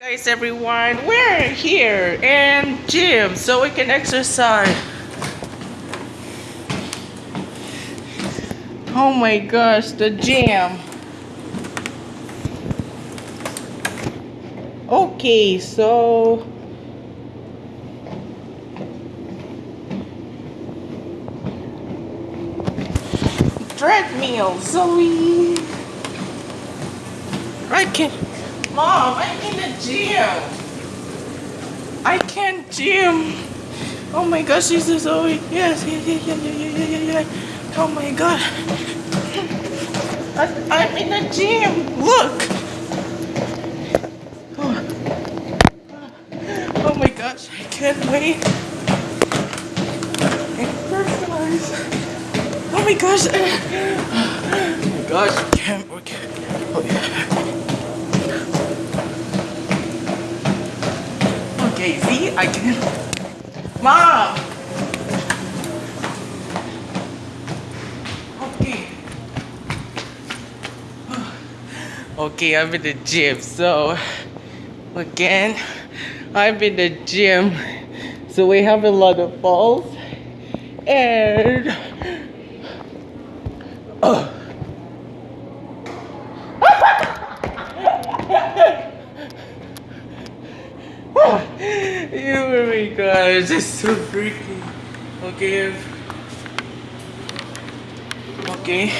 Guys, everyone, we're here in gym so we can exercise. Oh my gosh, the gym. Okay, so treadmill. So we I can Mom, I'm in the gym. I can't gym. Oh my gosh, she's a Zoe. yes, yeah, yeah, yeah, yeah, yeah, yeah, yeah. Oh my god. I, I'm in the gym. Look. Oh, oh my gosh, I can't wait. Oh my gosh. Oh my gosh, I can't wait. Okay, see, I can. Mom! Okay. Okay, I'm in the gym, so again, I'm in the gym, so we have a lot of balls, and oh. Oh. you my gosh, it's so freaky. Okay. Okay.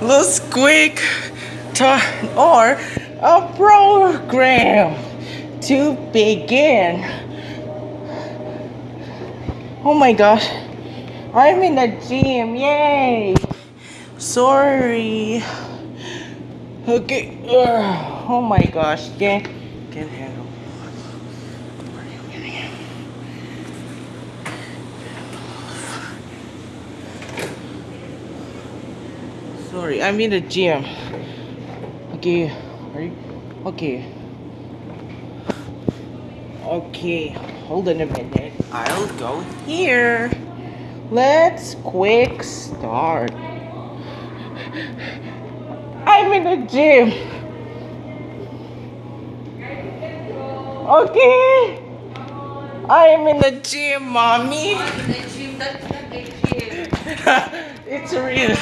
Let's quick time or a program to begin. Oh my gosh. I'm in the gym. Yay. Sorry. Okay. Ugh. Oh my gosh. Can't handle. Sorry, I'm in the gym. Okay. You okay? Okay, hold on a minute. I'll go here. Let's quick start. I'm in the gym. Okay. I'm in the gym, mommy. It's real.